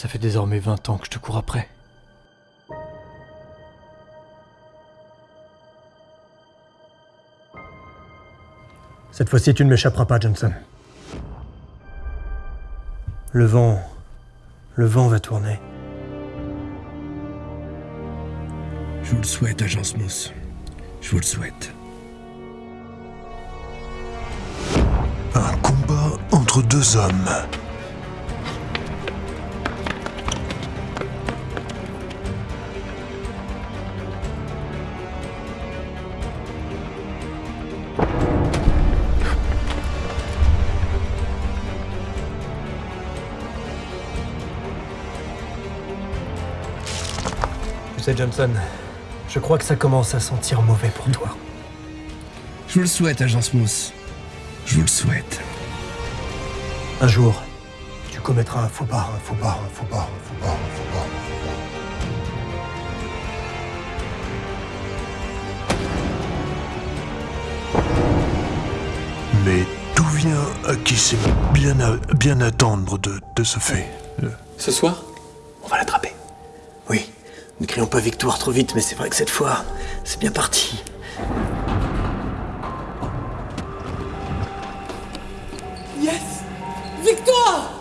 Ça fait désormais 20 ans que je te cours après. Cette fois-ci, tu ne m'échapperas pas, Johnson. Le vent... Le vent va tourner. Je vous le souhaite, agent Smith. Je vous le souhaite. Un combat entre deux hommes. Tu sais, Johnson, je crois que ça commence à sentir mauvais pour toi. Je vous le souhaite, agent Smith. Je vous le souhaite. Un jour, tu commettras un faux pas, un faux pas, un faux pas, un faux pas, un faux pas. Mais d'où vient à qui c'est bien, à- bien attendre de, de ce fait? Ce soir? On va l'attraper. Oui, ne crions pas victoire trop vite, mais c'est vrai que cette fois, c'est bien parti. Yes! Victoire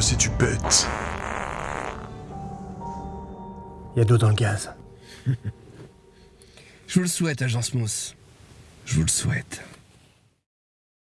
Il est con, il est complètement con. Arrête-moi si tu pètes. Il y a d'eau dans le gaz. Je vous le souhaite, agent Smith. Je vous le souhaite.